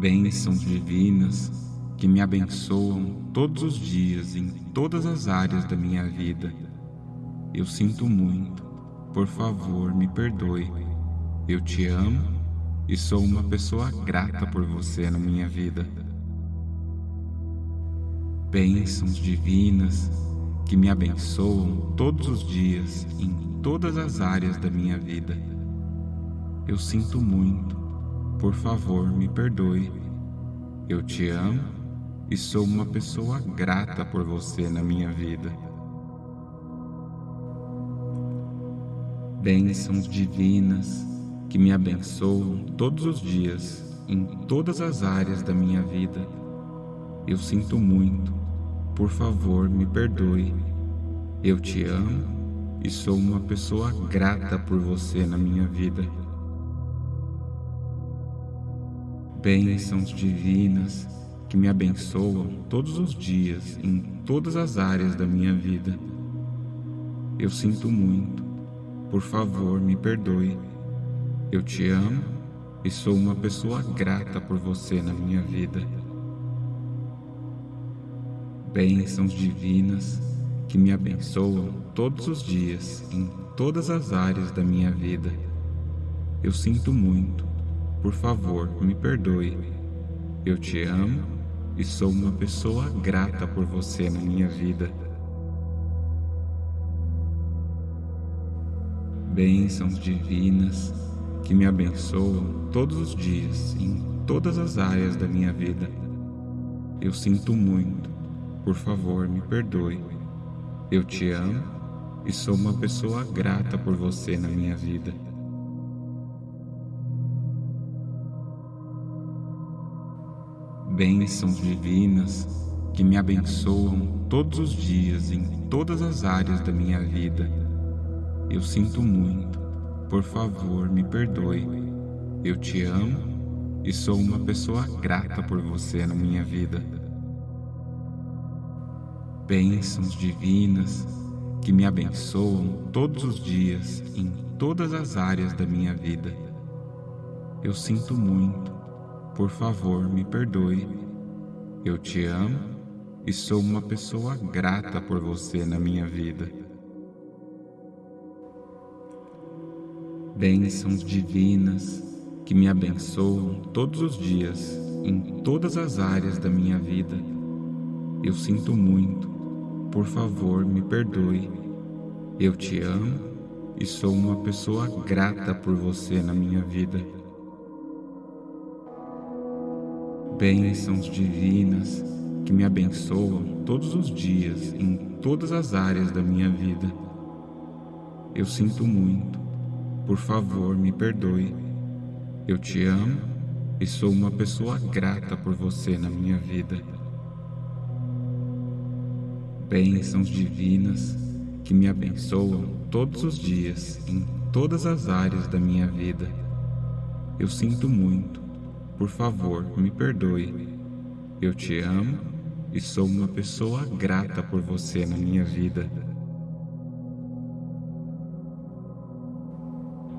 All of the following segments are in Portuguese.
Bênçãos divinas que me abençoam todos os dias em todas as áreas da minha vida. Eu sinto muito, por favor, me perdoe. Eu te amo e sou uma pessoa grata por você na minha vida. Bênçãos divinas que me abençoam todos os dias em todas as áreas da minha vida. Eu sinto muito, por favor, me perdoe. Eu te amo e sou uma pessoa grata por você na minha vida. Bênçãos divinas que me abençoam todos os dias em todas as áreas da minha vida. Eu sinto muito, por favor, me perdoe. Eu te amo e sou uma pessoa grata por você na minha vida. Bênçãos divinas que me abençoam todos os dias em todas as áreas da minha vida. Eu sinto muito, por favor, me perdoe. Eu te amo e sou uma pessoa grata por você na minha vida bênçãos divinas que me abençoam todos os dias em todas as áreas da minha vida. Eu sinto muito, por favor, me perdoe. Eu te amo e sou uma pessoa grata por você na minha vida. Bênçãos divinas que me abençoam todos os dias em todas as áreas da minha vida. Eu sinto muito, por favor, me perdoe. Eu te amo e sou uma pessoa grata por você na minha vida. Bênçãos divinas que me abençoam todos os dias em todas as áreas da minha vida. Eu sinto muito, por favor, me perdoe. Eu te amo e sou uma pessoa grata por você na minha vida bênçãos divinas que me abençoam todos os dias em todas as áreas da minha vida. Eu sinto muito, por favor, me perdoe. Eu te amo e sou uma pessoa grata por você na minha vida. Bênçãos divinas que me abençoam todos os dias em todas as áreas da minha vida. Eu sinto muito, por favor, me perdoe. Eu te amo e sou uma pessoa grata por você na minha vida. Bênçãos divinas que me abençoam todos os dias em todas as áreas da minha vida. Eu sinto muito. Por favor, me perdoe. Eu te amo e sou uma pessoa grata por você na minha vida bênçãos divinas que me abençoam todos os dias em todas as áreas da minha vida. Eu sinto muito, por favor, me perdoe. Eu te amo e sou uma pessoa grata por você na minha vida.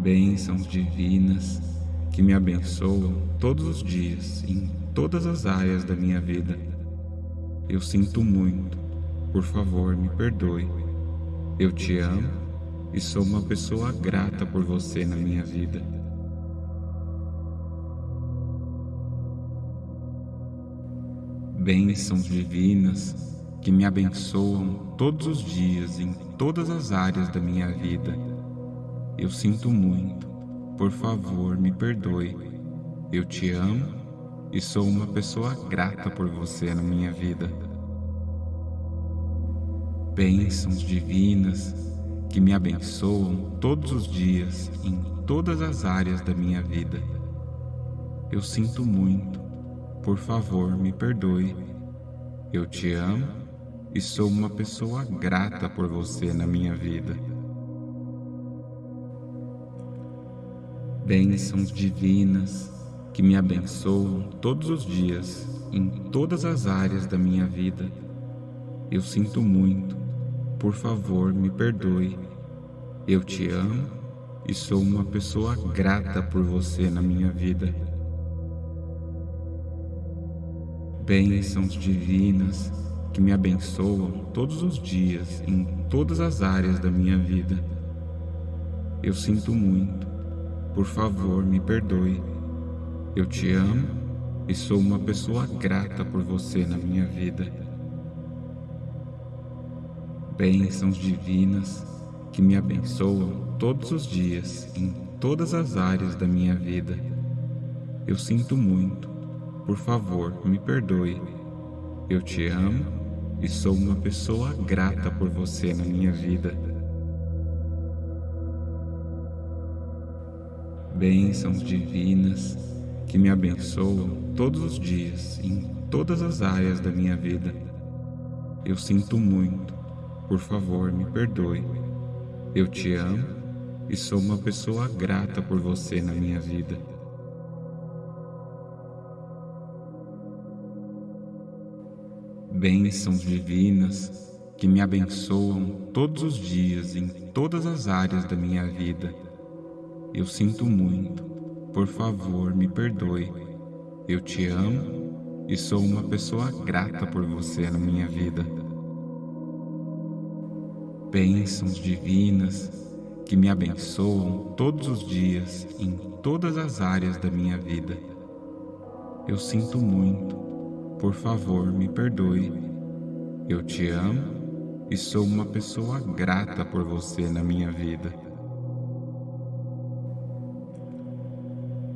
Bênçãos divinas que me abençoam todos os dias em todas as áreas da minha vida. Eu sinto muito, por favor, me perdoe. Eu te amo e sou uma pessoa grata por você na minha vida. Bênçãos divinas que me abençoam todos os dias em todas as áreas da minha vida. Eu sinto muito, por favor, me perdoe. Eu te amo e sou uma pessoa grata por você na minha vida bênçãos divinas que me abençoam todos os dias em todas as áreas da minha vida. Eu sinto muito, por favor, me perdoe. Eu te amo e sou uma pessoa grata por você na minha vida. Bênçãos divinas que me abençoam todos os dias em todas as áreas da minha vida. Eu sinto muito, por favor, me perdoe. Eu te amo e sou uma pessoa grata por você na minha vida. Bênçãos divinas que me abençoam todos os dias em todas as áreas da minha vida. Eu sinto muito. Por favor, me perdoe. Eu te amo e sou uma pessoa grata por você na minha vida. Bênçãos divinas que me abençoam todos os dias em todas as áreas da minha vida. Eu sinto muito. Por favor, me perdoe. Eu te amo e sou uma pessoa grata por você na minha vida. Bênçãos divinas que me abençoam todos os dias em todas as áreas da minha vida. Eu sinto muito. Por favor, me perdoe. Eu te amo e sou uma pessoa grata por você na minha vida. Bênçãos divinas que me abençoam todos os dias em todas as áreas da minha vida. Eu sinto muito. Por favor, me perdoe. Eu te amo e sou uma pessoa grata por você na minha vida bênçãos divinas que me abençoam todos os dias em todas as áreas da minha vida. Eu sinto muito, por favor, me perdoe. Eu te amo e sou uma pessoa grata por você na minha vida.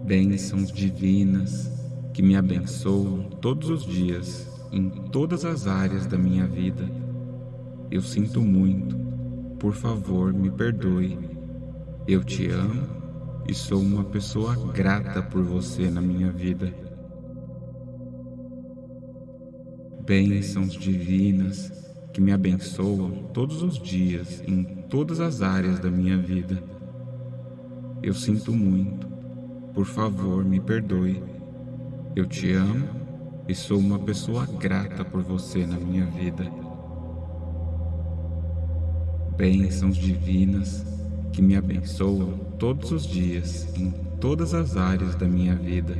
Bênçãos divinas que me abençoam todos os dias em todas as áreas da minha vida. Eu sinto muito, por favor, me perdoe. Eu te amo e sou uma pessoa grata por você na minha vida. Bênçãos divinas que me abençoam todos os dias em todas as áreas da minha vida. Eu sinto muito. Por favor, me perdoe. Eu te amo e sou uma pessoa grata por você na minha vida bênçãos divinas que me abençoam todos os dias em todas as áreas da minha vida.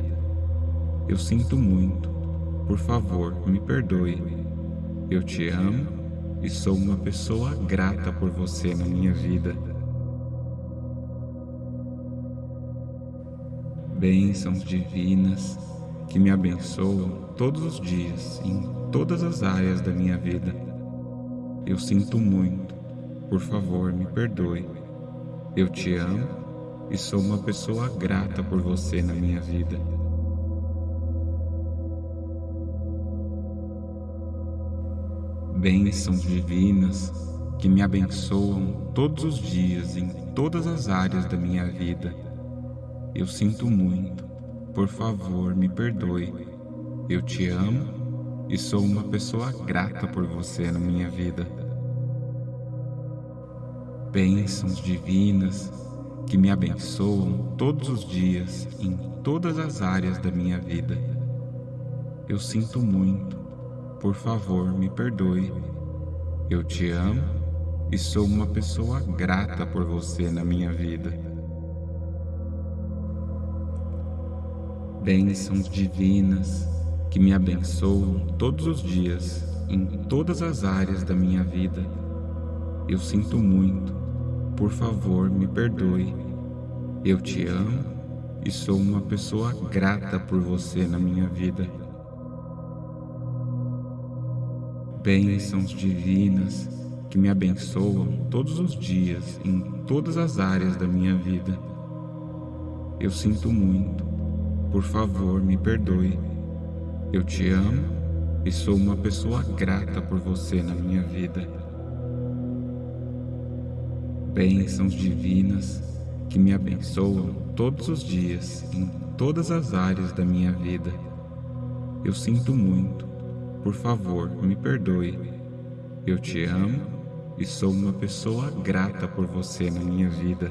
Eu sinto muito. Por favor, me perdoe. Eu te amo e sou uma pessoa grata por você na minha vida. Bênçãos divinas que me abençoam todos os dias em todas as áreas da minha vida. Eu sinto muito por favor, me perdoe. Eu te amo e sou uma pessoa grata por você na minha vida. Bênçãos divinas que me abençoam todos os dias em todas as áreas da minha vida. Eu sinto muito. Por favor, me perdoe. Eu te amo e sou uma pessoa grata por você na minha vida bênçãos divinas que me abençoam todos os dias em todas as áreas da minha vida. Eu sinto muito, por favor, me perdoe. Eu te amo e sou uma pessoa grata por você na minha vida. Bênçãos divinas que me abençoam todos os dias em todas as áreas da minha vida. Eu sinto muito, por favor, me perdoe. Eu te amo e sou uma pessoa grata por você na minha vida. Bênçãos divinas que me abençoam todos os dias em todas as áreas da minha vida. Eu sinto muito. Por favor, me perdoe. Eu te amo e sou uma pessoa grata por você na minha vida bênçãos divinas que me abençoam todos os dias em todas as áreas da minha vida. Eu sinto muito. Por favor, me perdoe. Eu te amo e sou uma pessoa grata por você na minha vida.